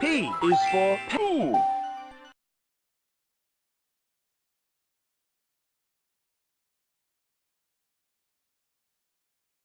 P is for poo.